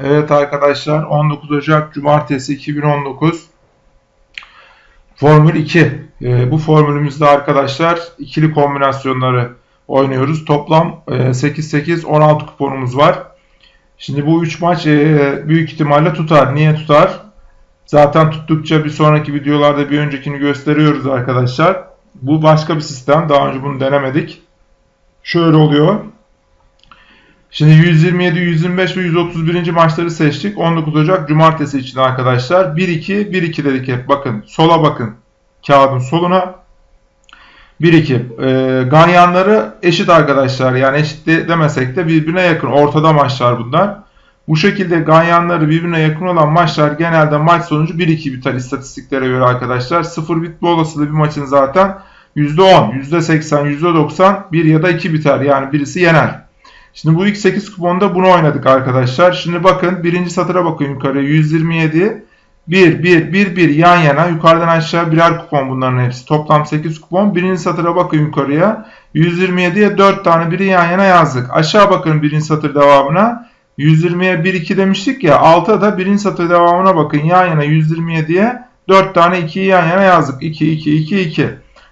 Evet arkadaşlar 19 Ocak Cumartesi 2019 Formül 2. Ee, bu formülümüzde arkadaşlar ikili kombinasyonları oynuyoruz. Toplam 8-8-16 e, kuponumuz var. Şimdi bu 3 maç e, büyük ihtimalle tutar. Niye tutar? Zaten tuttukça bir sonraki videolarda bir öncekini gösteriyoruz arkadaşlar. Bu başka bir sistem. Daha önce bunu denemedik. Şöyle oluyor. Şimdi 127, 125 ve 131. maçları seçtik. 19 Ocak Cumartesi için arkadaşlar. 1-2, 1-2 dedik hep. Bakın sola bakın. Kağıdın soluna. 1-2. E, ganyanları eşit arkadaşlar. Yani eşit de demesek de birbirine yakın. Ortada maçlar bunlar. Bu şekilde ganyanları birbirine yakın olan maçlar genelde maç sonucu 1-2 biter istatistiklere göre arkadaşlar. 0 bitme olasılığı bir maçın zaten %10, %80, %90 1 ya da 2 biter. Yani birisi yener. Şimdi bu ilk 8 kuponda bunu oynadık arkadaşlar. Şimdi bakın birinci satıra bakın yukarıya 127 1 1 1 1 yan yana yukarıdan aşağı birer kupon bunların hepsi. Toplam 8 kupon. Birinci satıra bakın yukarıya. 127'ye 4 tane biri yan yana yazdık. Aşağı bakın birinci satır devamına. 120'ye 1 2 demiştik ya. Alta da birinci satır devamına bakın. Yan yana 127'ye 4 tane 2'yi yan yana yazdık. 2 2 2 2.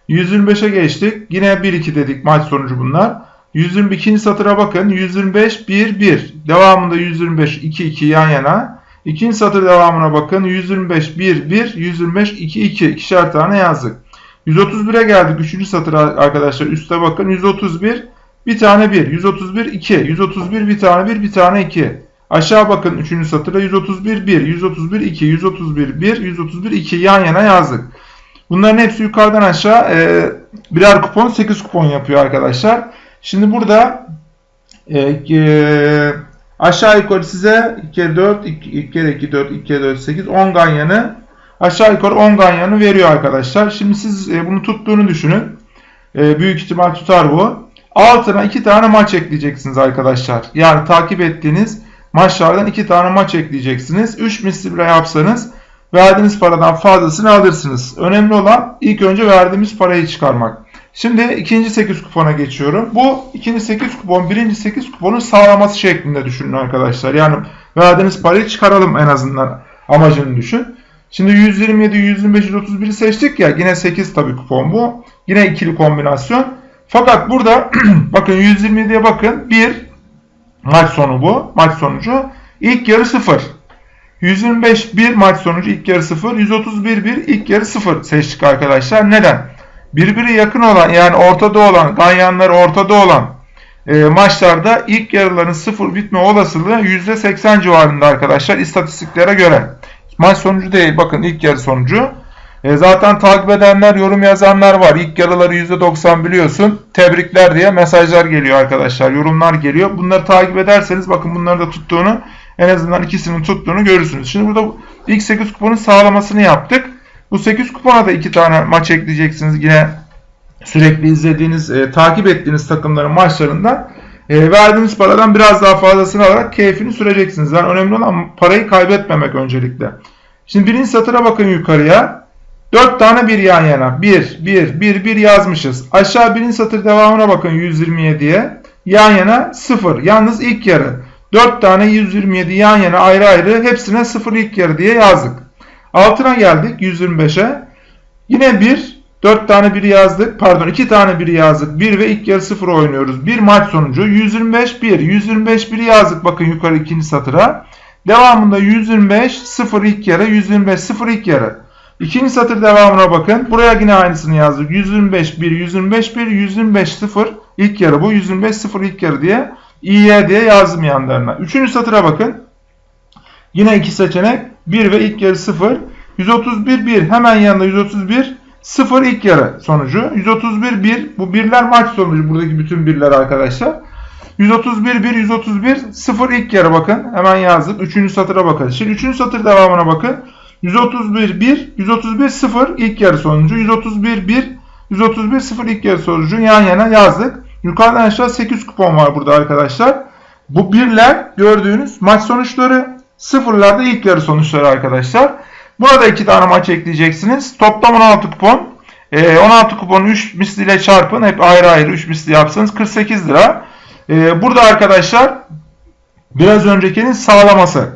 125'e geçtik. Yine 1 2 dedik maç sonucu bunlar. 122. satıra bakın. 125 1 1. Devamında 125 2 2 yan yana. İkinci satır devamına bakın. 125 1 1 125 2 2 ikişer tane yazdık. 131'e geldik. Üçüncü satır arkadaşlar. Üste bakın. 131 bir tane 1. 131 2. 131 bir tane 1 bir tane 2. Aşağı bakın 3. satıra 131 1, 131 2, 131 1, 131 2 yan yana yazdık. Bunların hepsi yukarıdan aşağı e, birer kupon 8 kupon yapıyor arkadaşlar. Şimdi burada e, e, aşağı yukarı size 2 kere 4, 2 kere 2 4, 2 kere 4 8, 10 ganyanı aşağı yukarı 10 ganyanı veriyor arkadaşlar. Şimdi siz e, bunu tuttuğunu düşünün. E, büyük ihtimal tutar bu. Altına 2 tane maç ekleyeceksiniz arkadaşlar. Yani takip ettiğiniz maçlardan 2 tane maç ekleyeceksiniz. 3 misli bile yapsanız verdiğiniz paradan fazlasını alırsınız. Önemli olan ilk önce verdiğimiz parayı çıkarmak. Şimdi ikinci 8 kupona geçiyorum. Bu ikinci 8 kupon birinci 8 kuponun sağlaması şeklinde düşünün arkadaşlar. Yani verdiğiniz parayı çıkaralım en azından amacını düşün. Şimdi 127, 125, 131'i seçtik ya. Yine 8 tabii kupon bu. Yine ikili kombinasyon. Fakat burada bakın 127'ye bakın. 1 maç sonu bu. Maç sonucu. İlk yarı 0. 125 1 maç sonucu ilk yarı 0. 131 1 ilk yarı 0 seçtik arkadaşlar. Neden? Birbiri yakın olan yani ortada olan ganyanlar ortada olan e, maçlarda ilk yarıların sıfır bitme olasılığı %80 civarında arkadaşlar istatistiklere göre. Maç sonucu değil bakın ilk yarı sonucu. E, zaten takip edenler yorum yazanlar var. İlk yarıları %90 biliyorsun. Tebrikler diye mesajlar geliyor arkadaşlar. Yorumlar geliyor. Bunları takip ederseniz bakın bunları da tuttuğunu en azından ikisinin tuttuğunu görürsünüz. Şimdi burada ilk 8 kuponun sağlamasını yaptık. Bu 8 kupona da 2 tane maç ekleyeceksiniz. Yine sürekli izlediğiniz, e, takip ettiğiniz takımların maçlarından e, verdiğiniz paradan biraz daha fazlasını alarak keyfini süreceksiniz. Yani önemli olan parayı kaybetmemek öncelikle. Şimdi birinci satıra bakın yukarıya. 4 tane bir yan yana. 1, 1, 1, 1 yazmışız. Aşağı birinci satır devamına bakın 127'ye. Yan yana 0. Yalnız ilk yarı. 4 tane 127 yan yana ayrı ayrı hepsine 0 ilk yarı diye yazdık. Altına geldik 125'e. Yine 1, 4 tane 1 yazdık. Pardon 2 tane 1 yazdık. 1 ve ilk yarı 0 oynuyoruz. Bir maç sonucu 125 1. 125 1 yazdık bakın yukarı ikinci satıra. Devamında 125 0 ilk yarı 125 0 ilk yarı. İkinci satır devamına bakın. Buraya yine aynısını yazdık. 125 1 125 1 125 0 ilk yarı bu 125 0 ilk yarı diye İ'ye diye yazdım yanlarına. Üçüncü satıra bakın. Yine iki seçenek. 1 ve ilk yarı 0. 131 1 hemen yanında 131 0 ilk yarı sonucu. 131 1 bu birler maç sonucu buradaki bütün birler arkadaşlar. 131 1 131 0 ilk yarı bakın. Hemen yazdık. 3. satıra bakın. Şimdi 3. satır devamına bakın. 131 1 131 0 ilk yarı sonucu. 131 1 131 0 ilk yarı sonucu yan yana yazdık. Yukarıdan aşağı 8 kupon var burada arkadaşlar. Bu birler gördüğünüz maç sonuçları. Sıfırlarda ilk yarı sonuçları arkadaşlar. Burada iki tane maç ekleyeceksiniz. Toplam 16 kupon. E, 16 kuponu 3 misliyle çarpın. Hep ayrı ayrı 3 misli yapsanız 48 lira. E, burada arkadaşlar biraz öncekinin sağlaması.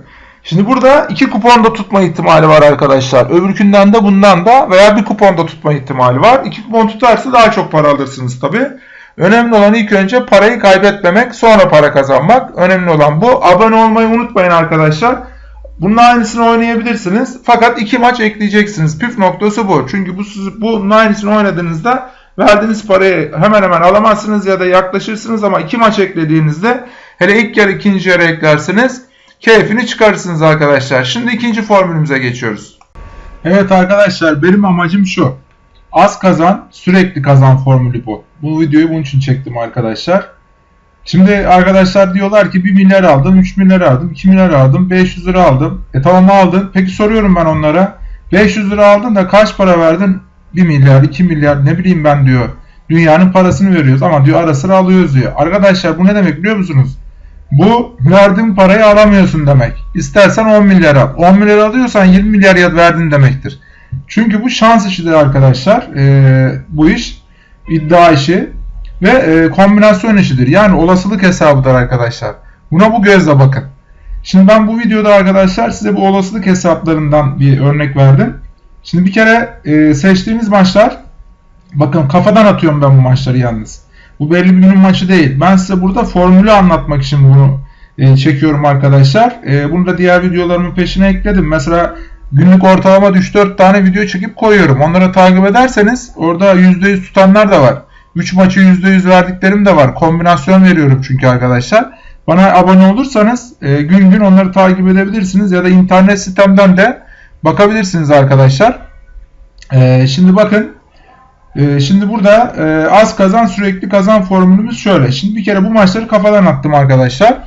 Şimdi burada iki kupon da tutma ihtimali var arkadaşlar. Öbürkünden de bundan da veya bir kupon da tutma ihtimali var. İki kupon tutarsa daha çok para alırsınız tabi. Önemli olan ilk önce parayı kaybetmemek sonra para kazanmak. Önemli olan bu. Abone olmayı unutmayın arkadaşlar. Bunun aynısını oynayabilirsiniz. Fakat iki maç ekleyeceksiniz. Püf noktası bu. Çünkü bu bunun aynısını oynadığınızda verdiğiniz parayı hemen hemen alamazsınız ya da yaklaşırsınız ama iki maç eklediğinizde hele ilk yarı ikinci yarı eklersiniz keyfini çıkarırsınız arkadaşlar. Şimdi ikinci formülümüze geçiyoruz. Evet arkadaşlar benim amacım şu. Az kazan sürekli kazan formülü bu. Bu videoyu bunun için çektim arkadaşlar. Şimdi arkadaşlar diyorlar ki 1 milyar aldım, 3 milyar aldım, 2 milyar aldım, 500 lira aldım. E tamam aldın. Peki soruyorum ben onlara. 500 lira aldın da kaç para verdin? 1 milyar, 2 milyar ne bileyim ben diyor. Dünyanın parasını veriyoruz ama diyor ara sıra alıyoruz diyor. Arkadaşlar bu ne demek biliyor musunuz? Bu verdiğin parayı alamıyorsun demek. İstersen 10 milyar al. 10 milyar alıyorsan 20 milyar verdin demektir. Çünkü bu şans işidir arkadaşlar. Ee, bu iş iddia işi ve e, kombinasyon işidir. Yani olasılık hesabıdır arkadaşlar. Buna bu gözle bakın. Şimdi ben bu videoda arkadaşlar size bu olasılık hesaplarından bir örnek verdim. Şimdi bir kere e, seçtiğimiz maçlar bakın kafadan atıyorum ben bu maçları yalnız. Bu belli bir günün maçı değil. Ben size burada formülü anlatmak için bunu e, çekiyorum arkadaşlar. E, bunu da diğer videolarımın peşine ekledim. Mesela günlük ortalama 3-4 tane video çekip koyuyorum. Onları takip ederseniz orada %100 tutanlar da var. 3 maçı %100 verdiklerim de var. Kombinasyon veriyorum çünkü arkadaşlar. Bana abone olursanız e, gün gün onları takip edebilirsiniz ya da internet sitemden de bakabilirsiniz arkadaşlar. E, şimdi bakın e, şimdi burada e, az kazan sürekli kazan formülümüz şöyle. Şimdi bir kere bu maçları kafadan attım arkadaşlar.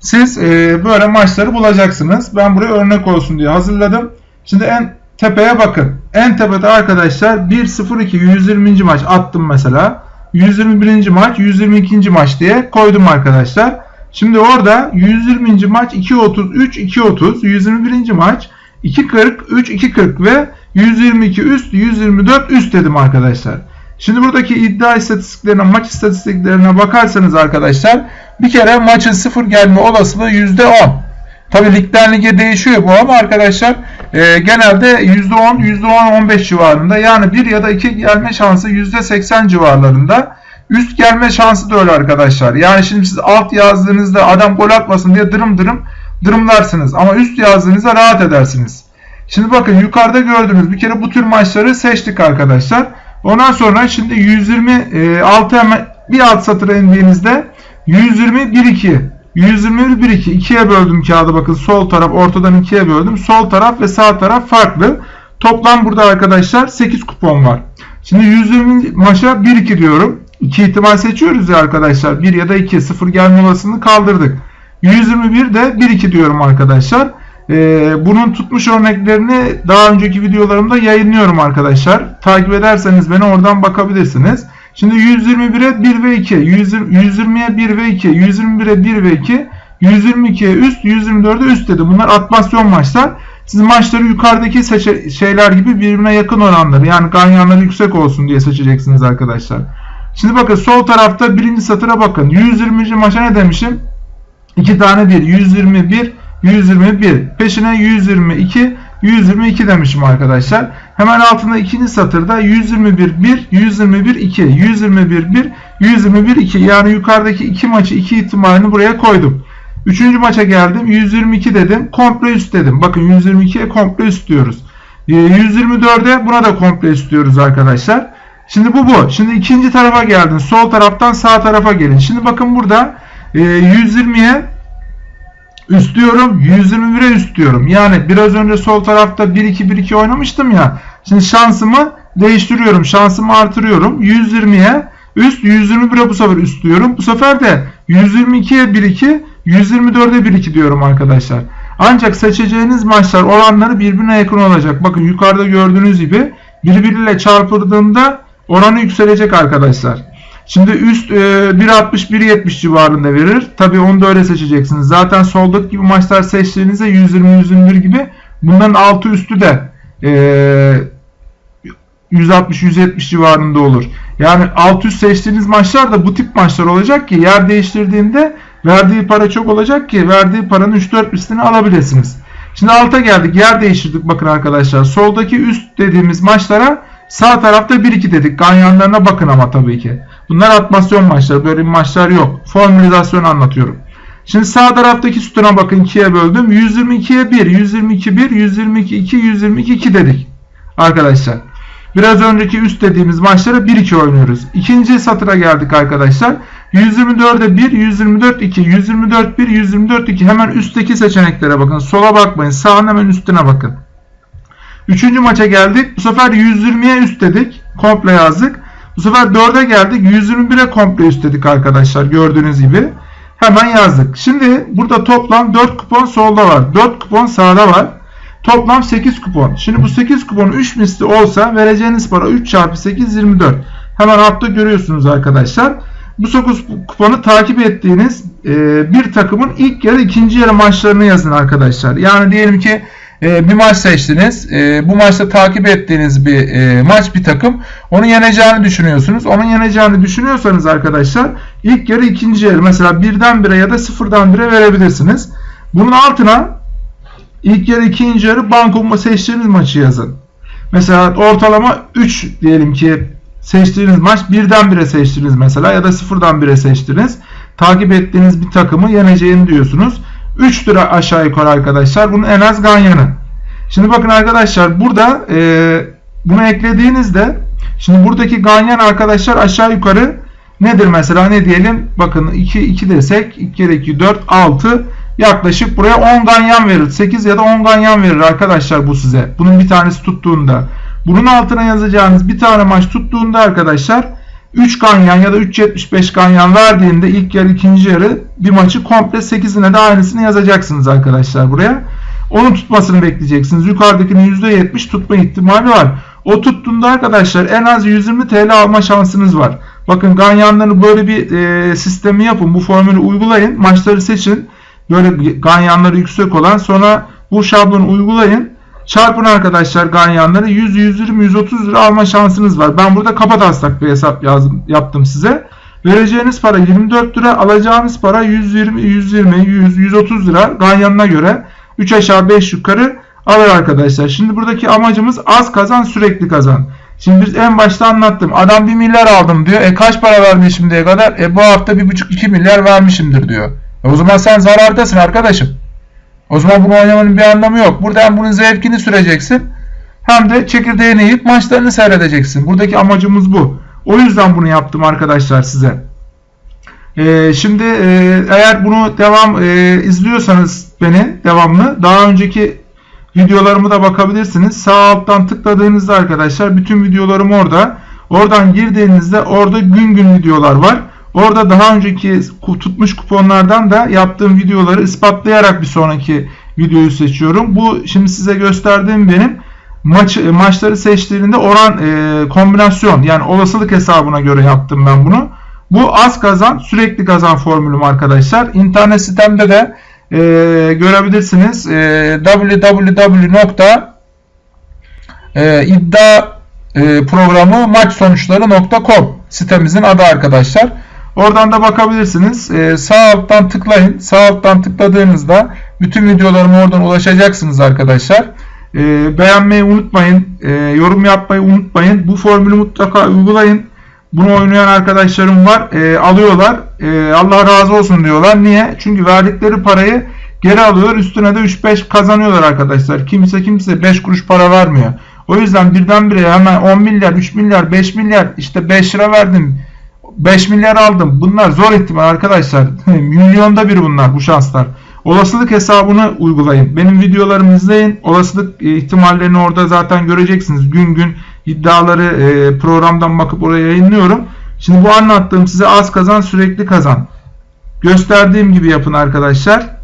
Siz e, böyle maçları bulacaksınız. Ben buraya örnek olsun diye hazırladım. Şimdi en tepeye bakın. En tepede arkadaşlar 1-0-2 120. maç attım mesela. 121. maç 122. maç diye koydum arkadaşlar. Şimdi orada 120. maç 2.33 2.30 121. maç 2.40 3 2.40 ve 122 üst 124 üst dedim arkadaşlar. Şimdi buradaki iddia istatistiklerine maç istatistiklerine bakarsanız arkadaşlar bir kere maçın sıfır gelme olasılığı %10. Tabi ligden lige değişiyor bu ama arkadaşlar e, genelde %10, %10-15 civarında yani 1 ya da 2 gelme şansı %80 civarlarında. Üst gelme şansı da öyle arkadaşlar. Yani şimdi siz alt yazdığınızda adam gol atmasın diye dırım dırım dırımlarsınız. Ama üst yazdığınızda rahat edersiniz. Şimdi bakın yukarıda gördüğünüz bir kere bu tür maçları seçtik arkadaşlar. Ondan sonra şimdi 126 hemen bir alt satıra indiğinizde 120 1 2 121 1 2 ikiye böldüm kağıdı bakın sol taraf ortadan ikiye böldüm. Sol taraf ve sağ taraf farklı. Toplam burada arkadaşlar 8 kupon var. Şimdi 120 maça 1 2 diyorum. 2 ihtimal seçiyoruz ya arkadaşlar. 1 ya da 2 0 gelme olasılığını kaldırdık. 121 de 1 2 diyorum arkadaşlar. Ee, bunun tutmuş örneklerini daha önceki videolarımda yayınlıyorum arkadaşlar. Takip ederseniz beni oradan bakabilirsiniz. Şimdi 121'e 1 ve 2, 120'ye 1 ve 2, 121'e 1 ve 2, 122'ye üst, 124'e üst dedi. Bunlar atmasyon maçlar. Siz maçları yukarıdaki şeyler gibi birbirine yakın oranları yani ganyanları yüksek olsun diye seçeceksiniz arkadaşlar. Şimdi bakın sol tarafta birinci satıra bakın. 120. maça ne demişim? 2 tane 1. 121, 121. Peşine 122, 122 demişim arkadaşlar. Hemen altında ikinci satırda 121 1, 121 2, 121 1, 121 2. Yani yukarıdaki iki maçı iki ihtimalini buraya koydum. Üçüncü maça geldim. 122 dedim. Komple üst dedim. Bakın 122'ye komple üst diyoruz. 124'e ee, buna da komple üst diyoruz arkadaşlar. Şimdi bu bu. Şimdi ikinci tarafa geldin. Sol taraftan sağ tarafa gelin. Şimdi bakın burada 120'ye üst diyorum. 121'e üst diyorum. Yani biraz önce sol tarafta 1-2-1-2 oynamıştım ya. Şimdi şansımı değiştiriyorum. Şansımı artırıyorum. 120'ye üst 121'e bu sefer üst diyorum. Bu sefer de 122'ye 1-2 124'e 1-2 diyorum arkadaşlar. Ancak seçeceğiniz maçlar oranları birbirine yakın olacak. Bakın yukarıda gördüğünüz gibi birbiriyle çarpıldığında oranı yükselecek arkadaşlar. Şimdi üst e, 1.60-1.70 civarında verir. Tabi onu da öyle seçeceksiniz. Zaten soldaki gibi maçlar seçtiğinizde 120-121 gibi bunların altı üstü de e, 160-170 civarında olur. Yani alt üst seçtiğiniz maçlar da bu tip maçlar olacak ki yer değiştirdiğinde Verdiği para çok olacak ki verdiği paranın 3-4 mislini alabilirsiniz. Şimdi alta geldik. Yer değiştirdik bakın arkadaşlar. Soldaki üst dediğimiz maçlara sağ tarafta 1-2 dedik. Ganyanlarına bakın ama tabii ki. Bunlar atmasyon maçları. Böyle maçlar yok. Formülizasyon anlatıyorum. Şimdi sağ taraftaki sütuna bakın 2'ye böldüm. 122'ye 1, 122 1, 122 2, 122 2 dedik. Arkadaşlar. Biraz önceki üst dediğimiz maçlara 1-2 oynuyoruz. İkinci satıra geldik arkadaşlar. 124'e 1, 124 2, 124 1, 124 2. Hemen üstteki seçeneklere bakın. Sola bakmayın. Sağın hemen üstüne bakın. Üçüncü maça geldik. Bu sefer 120'ye üst dedik. Komple yazdık. Bu sefer 4'e geldik. 121'e komple üst dedik arkadaşlar. Gördüğünüz gibi. Hemen yazdık. Şimdi burada toplam 4 kupon solda var. 4 kupon sağda var. Toplam 8 kupon. Şimdi bu 8 kupon 3 misli olsa vereceğiniz para 3 çarpı 8 24. Hemen altta görüyorsunuz arkadaşlar. Bu 9 kuponu takip ettiğiniz e, bir takımın ilk yarı ikinci yarı maçlarını yazın arkadaşlar. Yani diyelim ki e, bir maç seçtiniz. E, bu maçta takip ettiğiniz bir e, maç bir takım. Onu yeneceğini düşünüyorsunuz. Onun yeneceğini düşünüyorsanız arkadaşlar ilk yarı ikinci yarı mesela birden bire ya da sıfırdan bire verebilirsiniz. Bunun altına ilk yarı ikinci yarı banko seçtiğiniz maçı yazın. Mesela ortalama 3 diyelim ki seçtiğiniz maç birden bire seçtiniz mesela ya da sıfırdan bire seçtiniz. Takip ettiğiniz bir takımı yeneceğini diyorsunuz. 3 lira aşağı yukarı arkadaşlar. Bunun en az ganyanı. Şimdi bakın arkadaşlar burada e, bunu eklediğinizde şimdi buradaki ganyan arkadaşlar aşağı yukarı nedir mesela ne diyelim bakın 2 2 desek 2 kere 2 4 6 yaklaşık buraya 10 ganyan verir. 8 ya da 10 ganyan verir arkadaşlar bu size. Bunun bir tanesi tuttuğunda. Bunun altına yazacağınız bir tane maç tuttuğunda arkadaşlar 3 ganyan ya da 3.75 ganyan verdiğinde ilk yarı ikinci yarı bir maçı komple 8'ine de aynısını yazacaksınız arkadaşlar buraya. Onun tutmasını bekleyeceksiniz. Yukarıdakinin %70 tutma ihtimali var. O tuttuğunda arkadaşlar en az 120 TL alma şansınız var. Bakın ganyanları böyle bir e, sistemi yapın. Bu formülü uygulayın. Maçları seçin. Böyle ganyanları yüksek olan sonra bu şablonu uygulayın. Çarpın arkadaşlar ganyanları 100, 120, 130 lira alma şansınız var. Ben burada kafa taslak bir hesap yazdım, yaptım size. Vereceğiniz para 24 lira, alacağınız para 120, 120, 100, 130 lira ganyanına göre 3 aşağı 5 yukarı alır arkadaşlar. Şimdi buradaki amacımız az kazan sürekli kazan. Şimdi biz en başta anlattım. Adam 1 milyar aldım diyor. E kaç para vermiş şimdiye kadar? E bu hafta 1,5-2 milyar vermişimdir diyor. E o zaman sen zarardasın arkadaşım. O zaman bunu oynamanın bir anlamı yok. Burada hem bunun zevkini süreceksin hem de çekirdeğini yiyip maçlarını seyredeceksin. Buradaki amacımız bu. O yüzden bunu yaptım arkadaşlar size. Ee, şimdi e, eğer bunu devam e, izliyorsanız beni devamlı daha önceki videolarımı da bakabilirsiniz. Sağ alttan tıkladığınızda arkadaşlar bütün videolarım orada. Oradan girdiğinizde orada gün gün videolar var. Orada daha önceki tutmuş kuponlardan da yaptığım videoları ispatlayarak bir sonraki videoyu seçiyorum. Bu şimdi size gösterdiğim benim maç maçları seçtiğinde oran e, kombinasyon yani olasılık hesabına göre yaptım ben bunu. Bu az kazan sürekli kazan formülüm arkadaşlar. İnternet sitemde de e, görebilirsiniz. E, www.iddia e, sitemizin adı arkadaşlar. Oradan da bakabilirsiniz. Ee, sağ alttan tıklayın. Sağ alttan tıkladığınızda bütün videolarıma oradan ulaşacaksınız arkadaşlar. Ee, beğenmeyi unutmayın. Ee, yorum yapmayı unutmayın. Bu formülü mutlaka uygulayın. Bunu oynayan arkadaşlarım var. Ee, alıyorlar. Ee, Allah razı olsun diyorlar. Niye? Çünkü verdikleri parayı geri alıyorlar. Üstüne de 3-5 kazanıyorlar arkadaşlar. Kimse kimse 5 kuruş para vermiyor. O yüzden birdenbire hemen 10 milyar, 3 milyar, 5 milyar işte 5 lira verdim 5 milyar aldım. Bunlar zor ihtimal arkadaşlar. Milyonda bir bunlar bu şanslar. Olasılık hesabını uygulayın. Benim videolarımı izleyin. Olasılık e, ihtimallerini orada zaten göreceksiniz. Gün gün iddiaları e, programdan bakıp oraya yayınlıyorum. Şimdi bu anlattığım size az kazan sürekli kazan. Gösterdiğim gibi yapın arkadaşlar.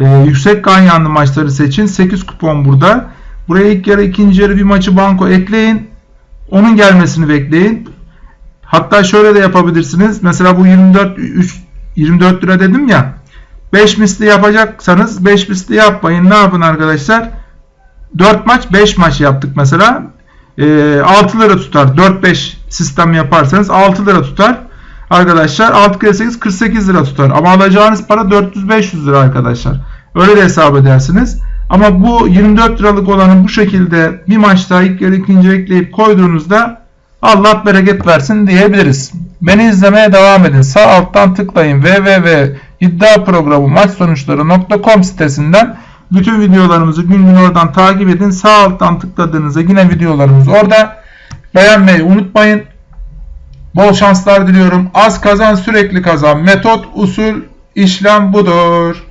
Ee, yüksek ganyanlı maçları seçin. 8 kupon burada. Buraya ilk yarı ikinci yarı bir maçı banko ekleyin. Onun gelmesini bekleyin. Hatta şöyle de yapabilirsiniz. Mesela bu 24 3, 24 lira dedim ya. 5 misli yapacaksanız 5 misli yapmayın. Ne yapın arkadaşlar? 4 maç 5 maç yaptık mesela. E, 6 lira tutar. 4-5 sistem yaparsanız 6 lira tutar. arkadaşlar 6 kere 8 48 lira tutar. Ama alacağınız para 400-500 lira arkadaşlar. Öyle de hesap edersiniz. Ama bu 24 liralık olanı bu şekilde bir maçta ilk yarı ikinci ekleyip koyduğunuzda Allah bereket versin diyebiliriz. Beni izlemeye devam edin. Sağ alttan tıklayın www.iddiaprogramu sitesinden bütün videolarımızı gün gün oradan takip edin. Sağ alttan tıkladığınızda yine videolarımız orada. Beğenmeyi unutmayın. Bol şanslar diliyorum. Az kazan sürekli kazan. Metot, usul, işlem budur.